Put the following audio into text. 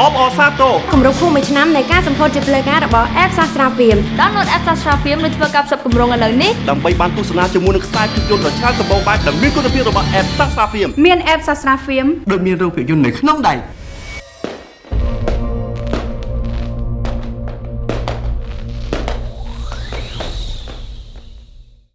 អបអរសាទរគម្រោងភូមិមួយឆ្នាំនៃការសម្ពោធជាផ្លូវការរបស់ App Sastra Film download app Sastra Film ឬធ្វើការផ្សព្វគម្រោងឥឡូវនេះដើម្បីបានទស្សនាជាមួយនឹងខ្សែភាពយន្តដ៏ច្រើនសម្បូរបែបដែលមានគុណភាពរបស់ App Sasa Film មាន app Sastra Film ដូចមានរូបភាពយន្តនៅក្នុងដៃ